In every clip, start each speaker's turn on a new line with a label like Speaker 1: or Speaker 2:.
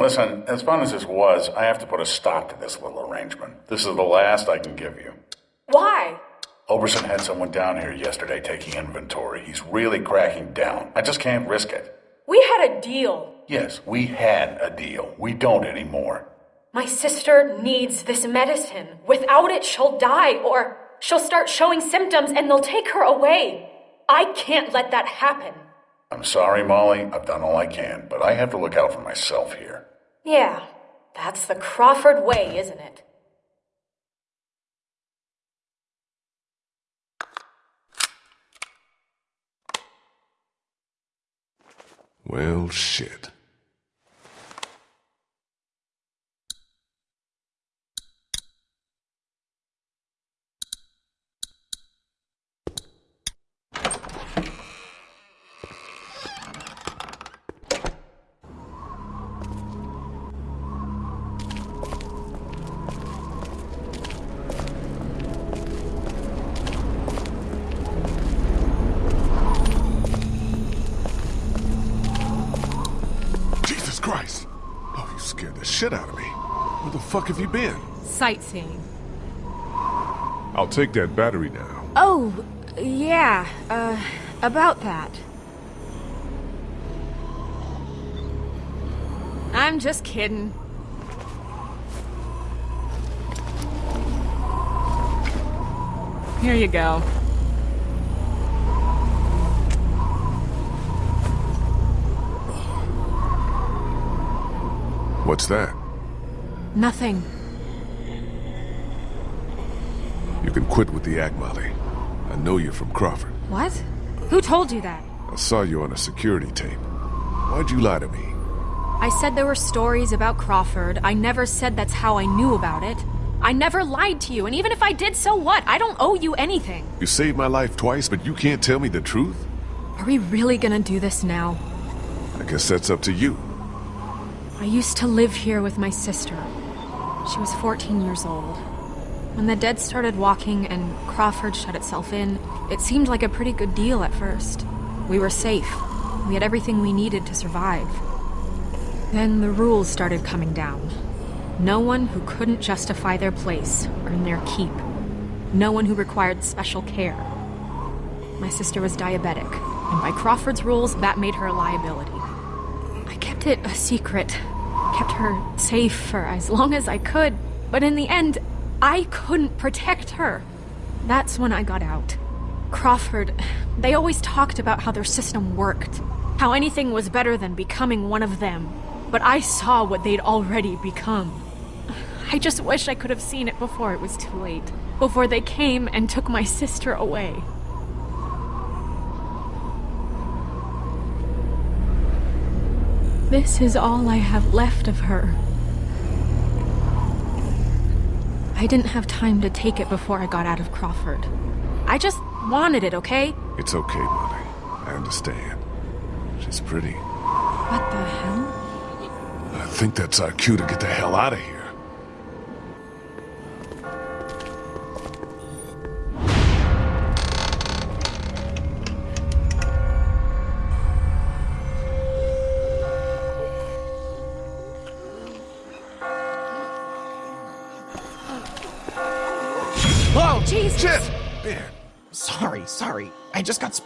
Speaker 1: Listen, as fun as this was, I have to put a stop to this little arrangement. This is the last I can give you.
Speaker 2: Why?
Speaker 1: Oberson had someone down here yesterday taking inventory. He's really cracking down. I just can't risk it.
Speaker 2: We had a deal.
Speaker 1: Yes, we had a deal. We don't anymore.
Speaker 2: My sister needs this medicine. Without it, she'll die, or she'll start showing symptoms and they'll take her away. I can't let that happen.
Speaker 1: I'm sorry, Molly. I've done all I can, but I have to look out for myself here.
Speaker 2: Yeah, that's the Crawford way, isn't it?
Speaker 3: Well, shit. Jesus Christ! Oh, you scared the shit out of me. Where the fuck have you been?
Speaker 4: Sightseeing.
Speaker 3: I'll take that battery now.
Speaker 4: Oh, yeah, uh, about that. I'm just kidding. Here you go.
Speaker 3: What's that?
Speaker 4: Nothing.
Speaker 3: You can quit with the act, Molly. I know you're from Crawford.
Speaker 4: What? Who told you that?
Speaker 3: I saw you on a security tape. Why'd you lie to me?
Speaker 4: I said there were stories about Crawford. I never said that's how I knew about it. I never lied to you, and even if I did, so what? I don't owe you anything.
Speaker 3: You saved my life twice, but you can't tell me the truth?
Speaker 4: Are we really gonna do this now?
Speaker 3: I guess that's up to you.
Speaker 4: I used to live here with my sister. She was 14 years old. When the dead started walking and Crawford shut itself in, it seemed like a pretty good deal at first. We were safe. We had everything we needed to survive. Then the rules started coming down. No one who couldn't justify their place earned their keep. No one who required special care. My sister was diabetic, and by Crawford's rules, that made her a liability. I kept it a secret, kept her safe for as long as I could, but in the end, I couldn't protect her. That's when I got out. Crawford, they always talked about how their system worked, how anything was better than becoming one of them. But I saw what they'd already become. I just wish I could have seen it before it was too late. Before they came and took my sister away. This is all I have left of her. I didn't have time to take it before I got out of Crawford. I just wanted it, okay?
Speaker 3: It's okay, Molly. I understand. She's pretty.
Speaker 4: What the hell?
Speaker 3: I think that's our cue to get the hell out of here.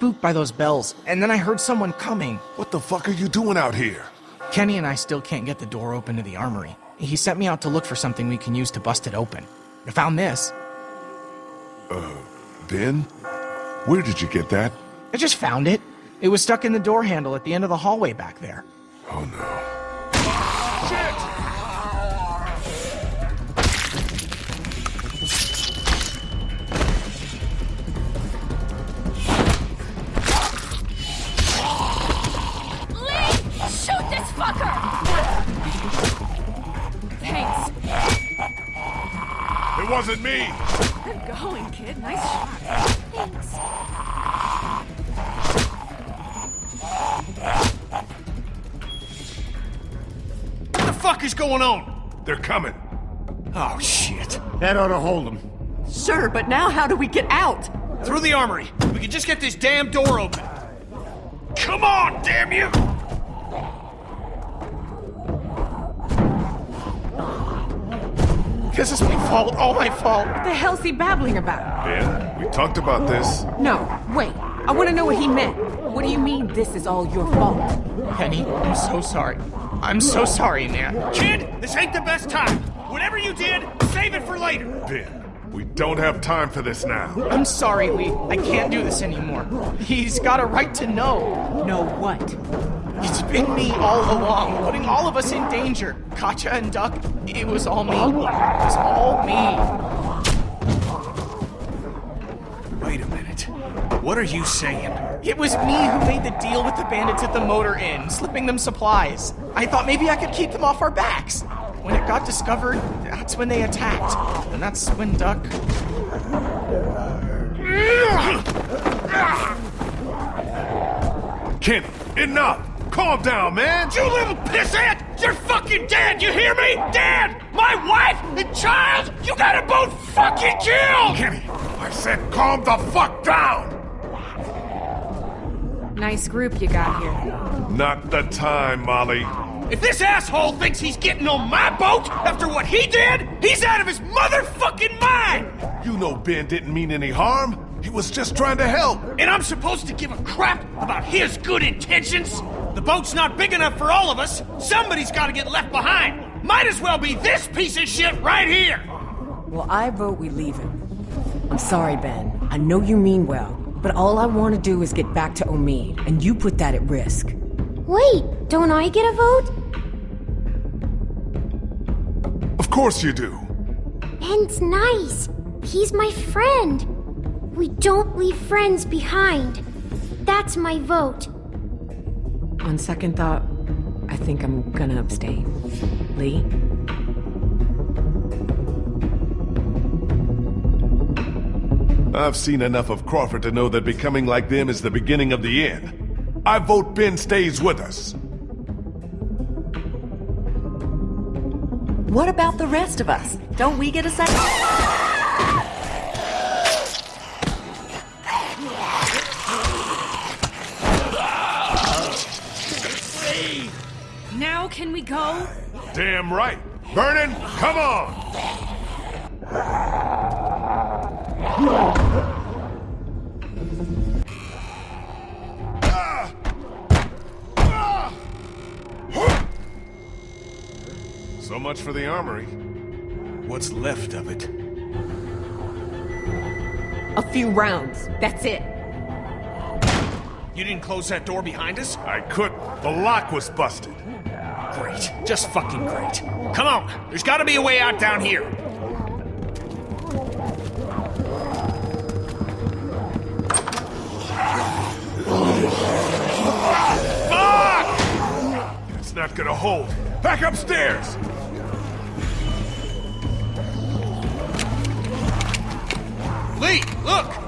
Speaker 5: Spooked by those bells, and then I heard someone coming.
Speaker 3: what the fuck are you doing out here?
Speaker 5: Kenny and I still can't get the door open to the armory. He sent me out to look for something we can use to bust it open. I found this.
Speaker 3: Uh, Ben? Where did you get that?
Speaker 5: I just found it. It was stuck in the door handle at the end of the hallway back there.
Speaker 3: Oh no. Wasn't me!
Speaker 4: Good going, kid. Nice shot. Thanks.
Speaker 6: What the fuck is going on?
Speaker 3: They're coming.
Speaker 6: Oh, shit. That ought to hold them.
Speaker 7: Sure, but now how do we get out?
Speaker 6: Through the armory. We can just get this damn door open. Come on, damn you!
Speaker 5: This is my fault, all my fault.
Speaker 7: What the hell's he babbling about?
Speaker 3: Ben, we talked about this.
Speaker 7: No, wait. I want to know what he meant. What do you mean this is all your fault?
Speaker 5: Penny, I'm so sorry. I'm so sorry, man.
Speaker 6: Kid, this ain't the best time. Whatever you did, save it for later.
Speaker 3: Ben, we don't have time for this now.
Speaker 5: I'm sorry, Lee. I can't do this anymore. He's got a right to know.
Speaker 7: Know what?
Speaker 5: It's been me all along, putting all of us in danger. Katjaa and Duck, it was all me. It was all me.
Speaker 6: Wait a minute. What are you saying?
Speaker 5: It was me who made the deal with the bandits at the motor inn, slipping them supplies. I thought maybe I could keep them off our backs. When it got discovered, that's when they attacked. And that's when Duck.
Speaker 3: Kenny, enough! Calm down, man!
Speaker 6: You little pissant! You're fucking dead, you hear me? Dead! My wife and child, you gotta both fucking kill!
Speaker 3: Kenny, I said calm the fuck down!
Speaker 4: Nice group you got here.
Speaker 3: Not the time, Molly.
Speaker 6: If this asshole thinks he's getting on my boat after what he did, he's out of his motherfucking mind!
Speaker 3: You know Ben didn't mean any harm. He was just trying to help.
Speaker 6: And I'm supposed to give a crap about his good intentions? The boat's not big enough for all of us. Somebody's gotta get left behind. Might as well be this piece of shit right here!
Speaker 8: Well, I vote we leave him. I'm sorry, Ben. I know you mean well, but all I want to do is get back to Omid, and you put that at risk.
Speaker 9: Wait, don't I get a vote?
Speaker 3: Of course you do.
Speaker 9: Ben's nice. He's my friend. We don't leave friends behind. That's my vote.
Speaker 8: On second thought, I think I'm gonna abstain. Lee?
Speaker 3: I've seen enough of Crawford to know that becoming like them is the beginning of the end. I vote Ben stays with us.
Speaker 7: What about the rest of us? Don't we get a second?
Speaker 4: Can we go?
Speaker 3: Damn right. Vernon, come on! So much for the armory.
Speaker 6: What's left of it?
Speaker 7: A few rounds. That's it.
Speaker 6: You didn't close that door behind us?
Speaker 3: I couldn't. The lock was busted.
Speaker 6: Great. Just fucking great. Come on, there's gotta be a way out down here. Fuck!
Speaker 3: It's not gonna hold. Back upstairs!
Speaker 6: Lee, look!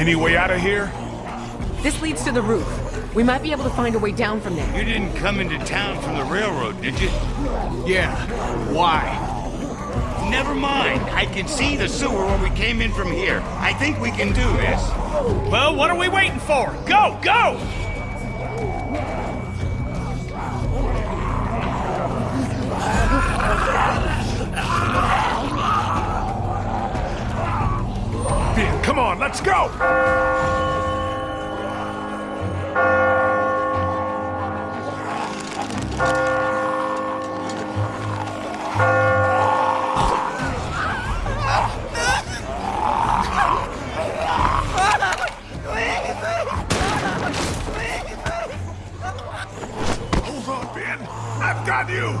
Speaker 3: Any way out of here?
Speaker 7: This leads to the roof. We might be able to find a way down from there.
Speaker 10: You didn't come into town from the railroad, did you?
Speaker 6: Yeah. Why?
Speaker 10: Never mind. I can see the sewer when we came in from here. I think we can do this.
Speaker 6: Well, what are we waiting for? Go, go!
Speaker 3: Let's go! Hold on, Ben. I've got you.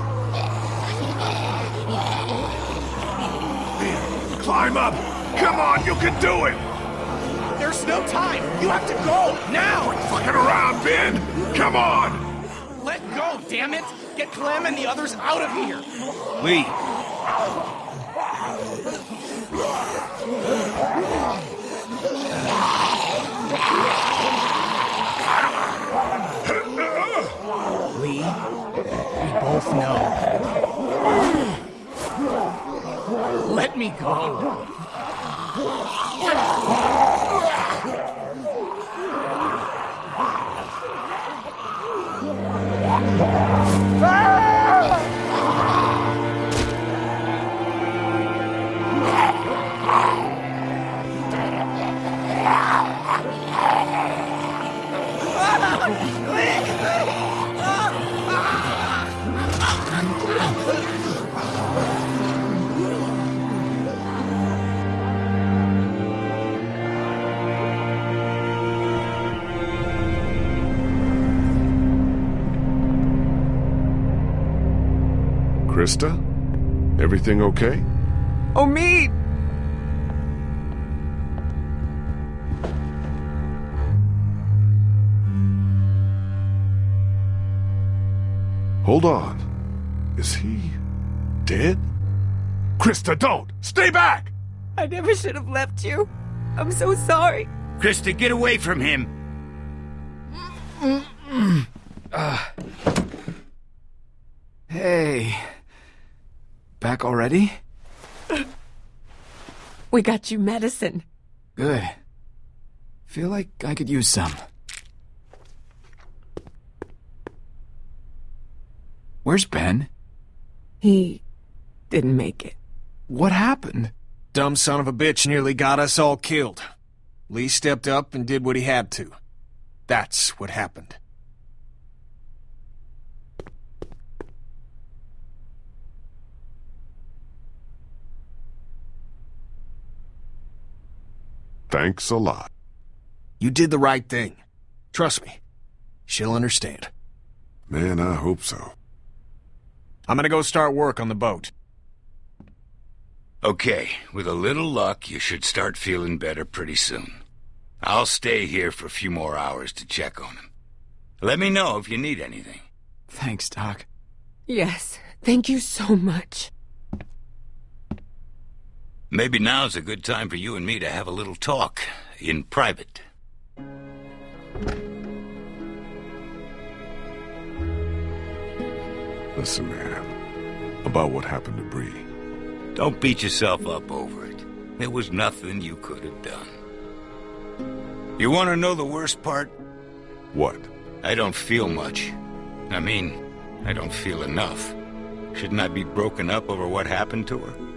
Speaker 3: Ben, climb up. Come on, you can do it.
Speaker 5: There's no time. You have to go now.
Speaker 3: Fucking around, Ben. Come on.
Speaker 5: Let go, damn it. Get Clem and the others out of here.
Speaker 10: Lee,
Speaker 5: Lee, we both know. Let me go.
Speaker 3: Ah! Christa? Everything okay?
Speaker 7: Oh, me!
Speaker 3: Hold on. Is he dead? Christa, don't! Stay back!
Speaker 7: I never should have left you. I'm so sorry.
Speaker 10: Christa, get away from him. Ah.
Speaker 11: Hey. Back already?
Speaker 7: We got you medicine.
Speaker 11: Good. Feel like I could use some. Where's Ben?
Speaker 7: He didn't make it.
Speaker 11: What happened?
Speaker 6: Dumb son of a bitch nearly got us all killed. Lee stepped up and did what he had to. That's what happened.
Speaker 3: Thanks a lot.
Speaker 6: You did the right thing. Trust me. She'll understand.
Speaker 3: Man, I hope so.
Speaker 6: I'm gonna go start work on the boat.
Speaker 10: Okay, with a little luck, you should start feeling better pretty soon. I'll stay here for a few more hours to check on him. Let me know if you need anything.
Speaker 11: Thanks, Doc.
Speaker 7: Yes, thank you so much.
Speaker 10: Maybe now's a good time for you and me to have a little talk, in private.
Speaker 3: Listen, man. About what happened to Brie.
Speaker 10: Don't beat yourself up over it. There was nothing you could have done. You want to know the worst part?
Speaker 3: What?
Speaker 10: I don't feel much. I mean, I don't feel enough. Shouldn't I be broken up over what happened to her?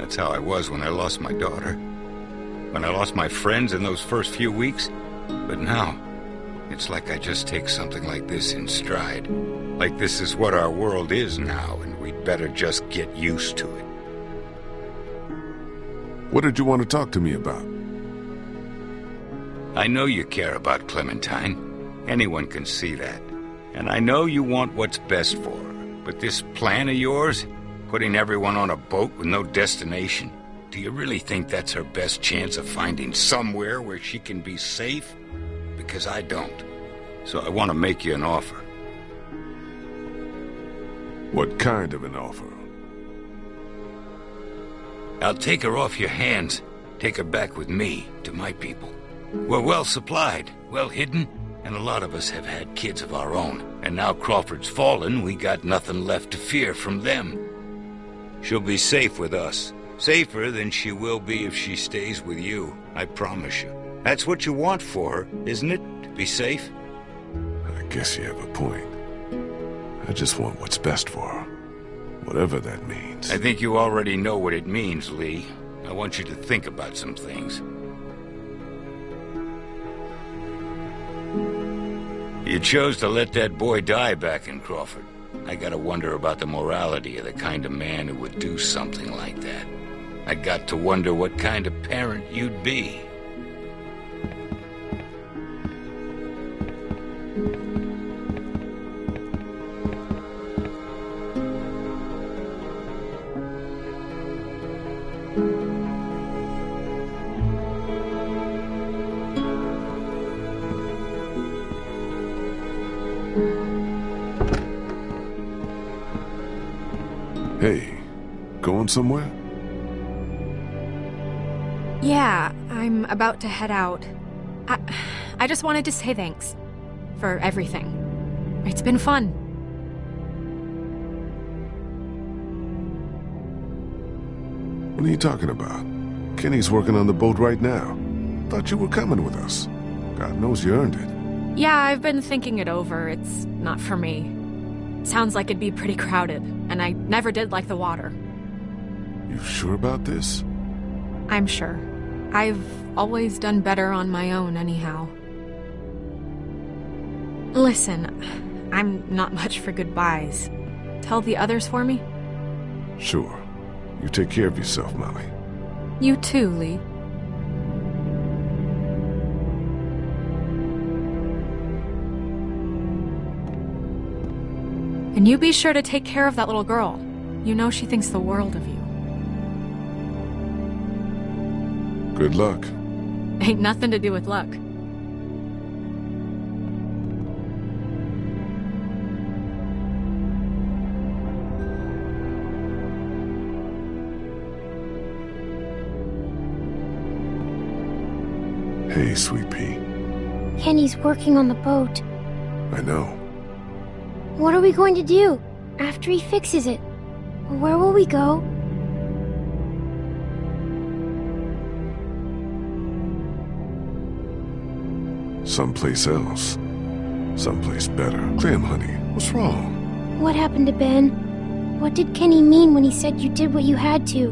Speaker 10: That's how I was when I lost my daughter. When I lost my friends in those first few weeks. But now, it's like I just take something like this in stride. Like this is what our world is now, and we'd better just get used to it.
Speaker 3: What did you want to talk to me about?
Speaker 10: I know you care about Clementine. Anyone can see that. And I know you want what's best for her. But this plan of yours, putting everyone on a boat with no destination, do you really think that's her best chance of finding somewhere where she can be safe? Because I don't. So I want to make you an offer.
Speaker 3: What kind of an offer?
Speaker 10: I'll take her off your hands, take her back with me to my people. We're well supplied, well hidden, And a lot of us have had kids of our own. And now Crawford's fallen, we got nothing left to fear from them. She'll be safe with us. Safer than she will be if she stays with you, I promise you. That's what you want for her, isn't it? To be safe?
Speaker 3: I guess you have a point. I just want what's best for her. Whatever that means.
Speaker 10: I think you already know what it means, Lee. I want you to think about some things. You chose to let that boy die back in Crawford. I gotta wonder about the morality of the kind of man who would do something like that. I got to wonder what kind of parent you'd be.
Speaker 3: Hey, going somewhere?
Speaker 4: Yeah, I'm about to head out. I, I just wanted to say thanks for everything. It's been fun.
Speaker 3: What are you talking about? Kenny's working on the boat right now. Thought you were coming with us. God knows you earned it.
Speaker 4: Yeah, I've been thinking it over. It's not for me. Sounds like it'd be pretty crowded, and I never did like the water.
Speaker 3: You sure about this?
Speaker 4: I'm sure. I've always done better on my own, anyhow. Listen, I'm not much for goodbyes. Tell the others for me?
Speaker 3: Sure. You take care of yourself, Molly.
Speaker 4: You too, Lee. And you be sure to take care of that little girl. You know she thinks the world of you.
Speaker 3: Good luck.
Speaker 4: Ain't nothing to do with luck.
Speaker 3: Hey, Sweet Pea.
Speaker 9: Kenny's working on the boat.
Speaker 3: I know.
Speaker 9: What are we going to do after he fixes it? Where will we go?
Speaker 3: Someplace else. Someplace better. Clem, honey, what's wrong?
Speaker 9: What happened to Ben? What did Kenny mean when he said you did what you had to?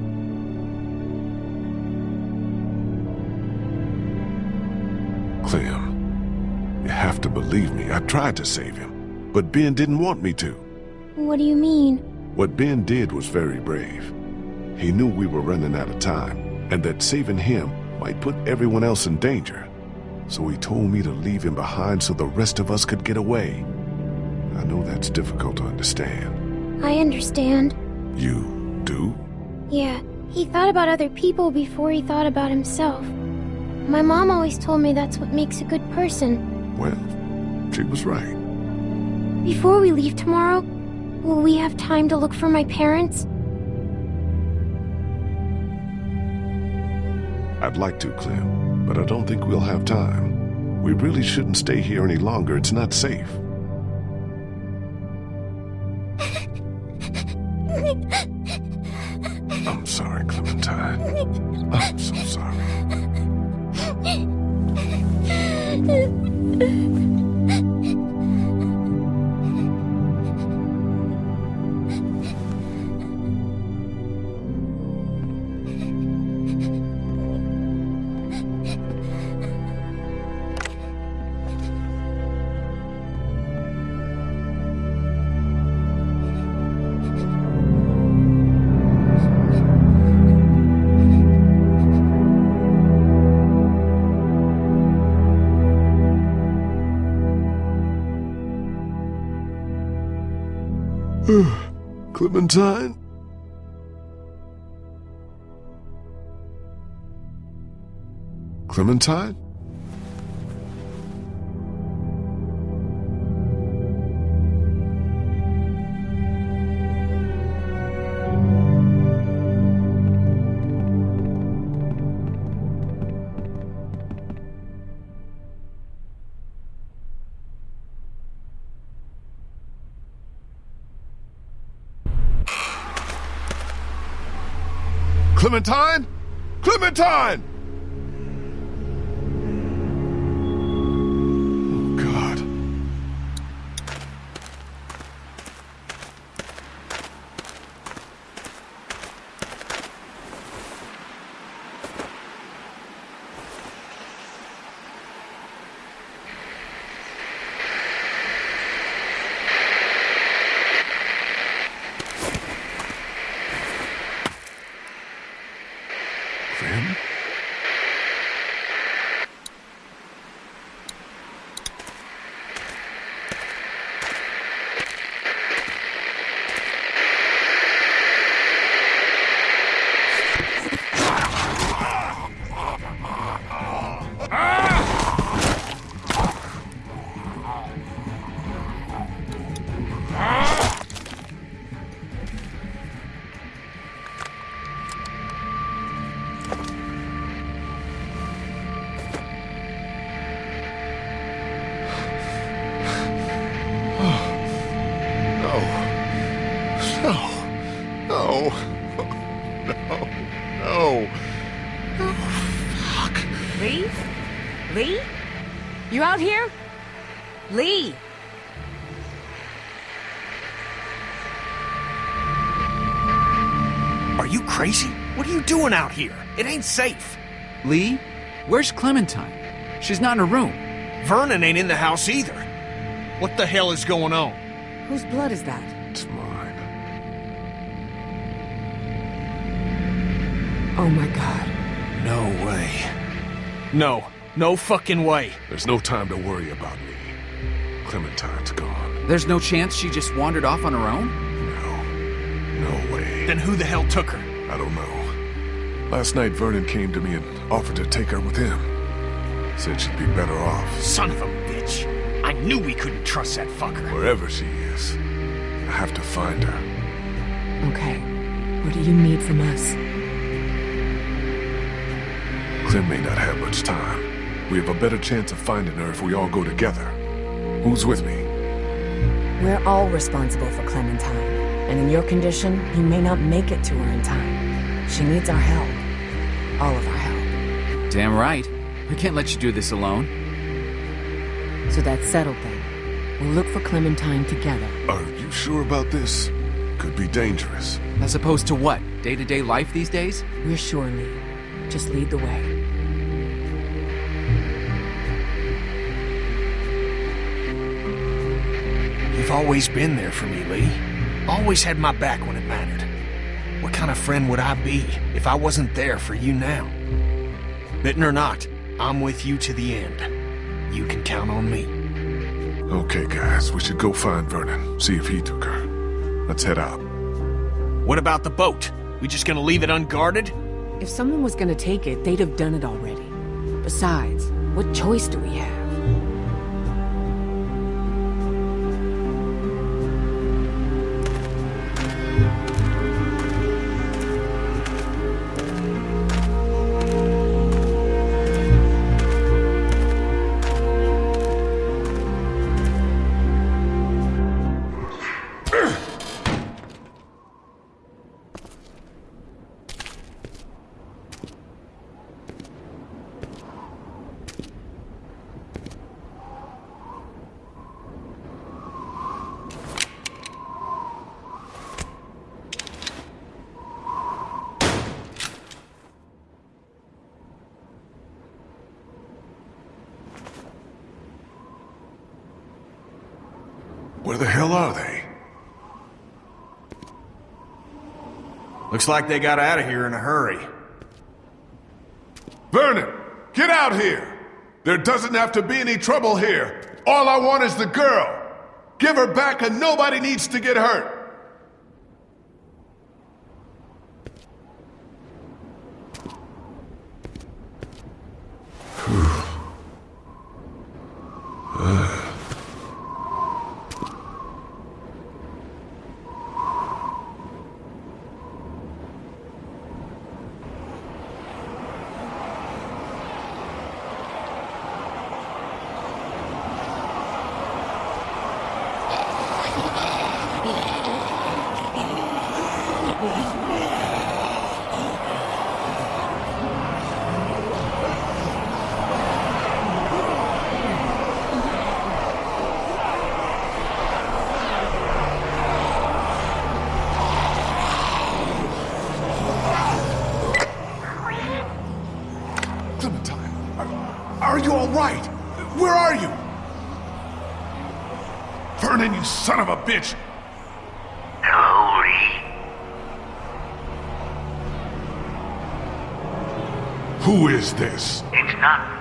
Speaker 3: Clem, you have to believe me. I tried to save him, but Ben didn't want me to.
Speaker 9: What do you mean?
Speaker 3: What Ben did was very brave. He knew we were running out of time, and that saving him might put everyone else in danger. So he told me to leave him behind so the rest of us could get away. I know that's difficult to understand.
Speaker 9: I understand.
Speaker 3: You do?
Speaker 9: Yeah, he thought about other people before he thought about himself. My mom always told me that's what makes a good person.
Speaker 3: Well, she was right.
Speaker 9: Before we leave tomorrow, will we have time to look for my parents?
Speaker 3: I'd like to, Clem, but I don't think we'll have time. We really shouldn't stay here any longer. It's not safe. Clementine? Clementine? Clementine? Clementine! No. No. Oh, no.
Speaker 7: Lee? Lee? You out here? Lee!
Speaker 6: Are you crazy? What are you doing out here? It ain't safe.
Speaker 11: Lee? Where's Clementine? She's not in her room.
Speaker 6: Vernon ain't in the house either. What the hell is going on?
Speaker 8: Whose blood is that? Oh my god.
Speaker 6: No way. No. No fucking way.
Speaker 3: There's no time to worry about me. Clementine's gone.
Speaker 11: There's no chance she just wandered off on her own?
Speaker 3: No. No way.
Speaker 6: Then who the hell took her?
Speaker 3: I don't know. Last night, Vernon came to me and offered to take her with him. Said she'd be better off
Speaker 6: Son of a bitch. I knew we couldn't trust that fucker.
Speaker 3: wherever she is. I have to find her.
Speaker 8: Okay. What do you need from us?
Speaker 3: Clem may not have much time. We have a better chance of finding her if we all go together. Who's with me?
Speaker 8: We're all responsible for Clementine. And in your condition, you may not make it to her in time. She needs our help. All of our help.
Speaker 11: Damn right. We can't let you do this alone.
Speaker 8: So that's settled then. We'll look for Clementine together.
Speaker 3: Are you sure about this? Could be dangerous.
Speaker 11: As opposed to what? Day-to-day life these days?
Speaker 8: We're sure, Lee. Just lead the way.
Speaker 6: You've always been there for me, Lee. Always had my back when it mattered. What kind of friend would I be if I wasn't there for you now? Bitten or not, I'm with you to the end. You can count on me.
Speaker 3: Okay, guys, we should go find Vernon, see if he took her. Let's head out.
Speaker 6: What about the boat? We just gonna leave it unguarded?
Speaker 8: If someone was gonna take it, they'd have done it already. Besides, what choice do we have?
Speaker 3: Where the hell are they?
Speaker 6: Looks like they got out of here in a hurry.
Speaker 3: Vernon, get out here! There doesn't have to be any trouble here. All I want is the girl. Give her back and nobody needs to get hurt. Are you all right? Where are you? Vernon, you son of a bitch! Who is this?
Speaker 10: It's not